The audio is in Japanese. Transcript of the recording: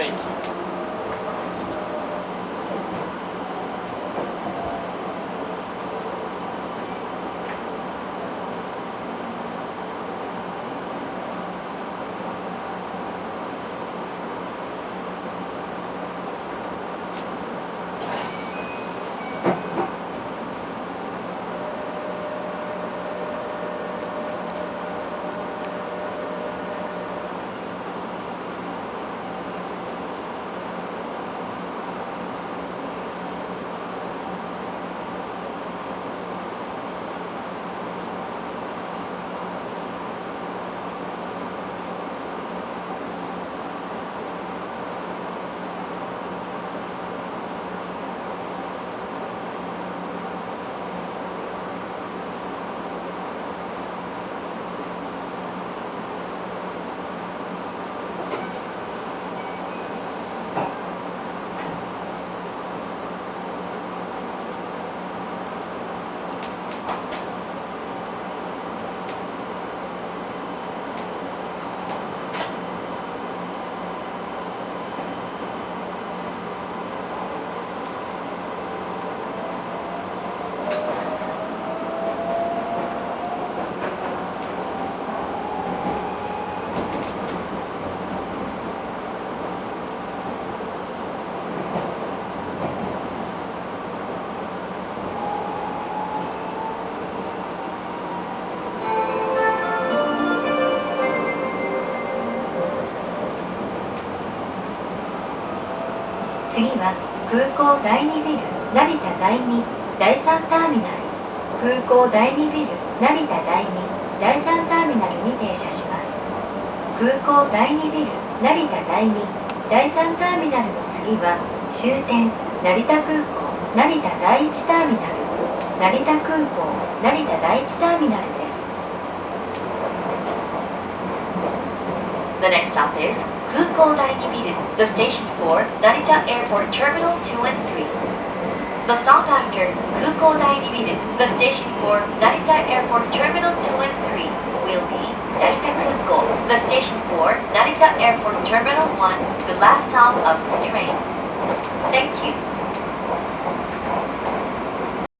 Thank you. 次は空港第2ビル成田第2第3ターミナル。空港第2ビル成田第2第3ターミナルに停車します。空港第2ビル成田第2第3ターミナルの次は終点成田空港成田第1ターミナル成田空港成田第1ターミナルです。The next stop is Kukou Daini Biru, the station for Narita Airport Terminal 2 and 3. The stop after Kukou Daini Biru, the station for Narita Airport Terminal 2 and 3 will be Narita Kukou, the station for Narita Airport Terminal 1, the last stop of this train. Thank you.